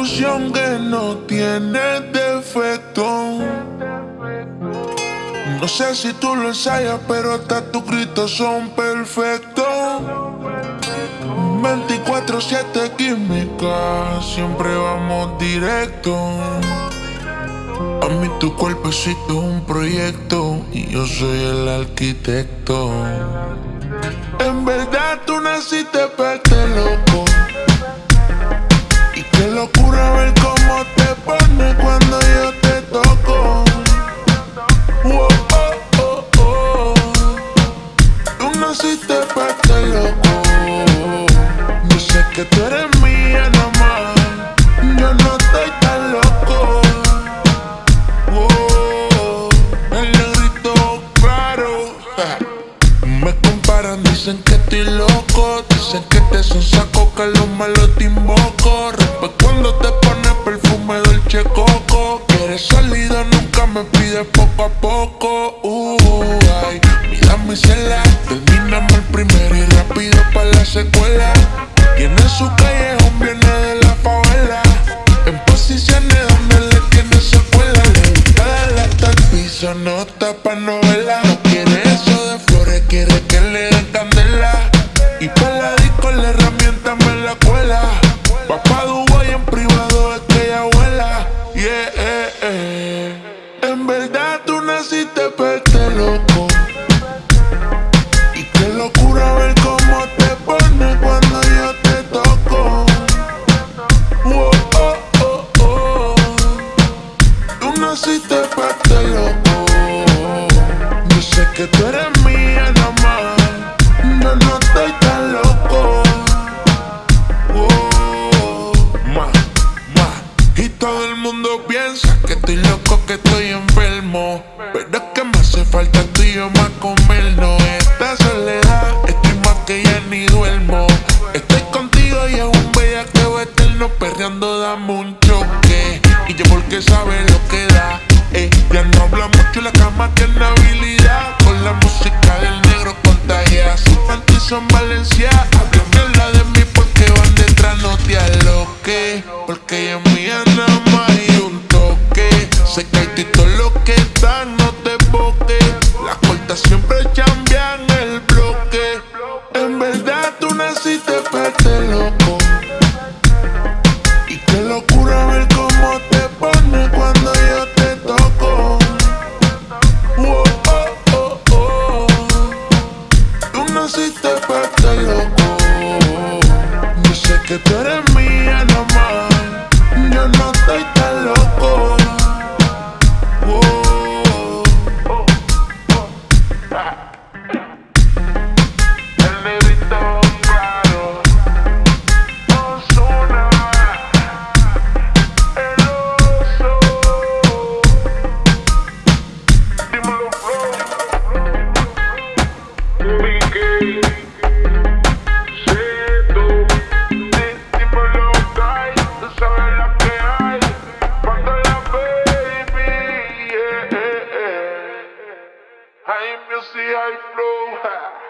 canción que no tiene defecto. No sé si tú lo ensayas, pero hasta tus gritos son perfectos. 24-7 química, siempre vamos directo. A mí tu cuerpecito es un proyecto y yo soy el arquitecto. En verdad tú naciste para para este loco. Yo sé que tú eres mía nomás. Yo no estoy tan loco. Oh, el negrito claro. Me comparan, dicen que estoy loco. Dicen que te son saco, que los malos te invoco. Rompe cuando te pones perfume Dolce Coco. Quieres salida, nunca me pides poco a poco. Primero y rápido para la secuela. Tiene su callejón, viene de la favela. En posiciones donde le tiene secuela. Le gusta el piso, no está pa' novela. No quiere eso de flores, quiere que le den candela. Y pa' la disco la herramienta me la cuela. Va pa' Dubai en privado, es que ella vuela. Yeah, eh, eh. En verdad tú naciste pa' naciste pa' este loco. Yo sé que tú eres mía nomás. Yo no estoy tan loco. Oh, ma, ma. Y todo el mundo piensa que estoy loco, que estoy enfermo. Pero es que me hace falta tú y yo más comernos. Esta soledad, estoy más que ya ni duermo. Estoy contigo y es un bellaqueo eterno. Perreando, dame un porque sabe lo que da. eh. Ya no habla mucho, la cama tiene habilidad. Con la música del negro contagia. Su panty son Valencia. Hablan mierda de mí porque van detrás, no te aloque. Porque ella es mía nada más y un toque. Se cae todo lo que dan, no te boque. Las cortas siempre cambian el bloque. En verdad tú naciste parte este loco. The tú see I flow.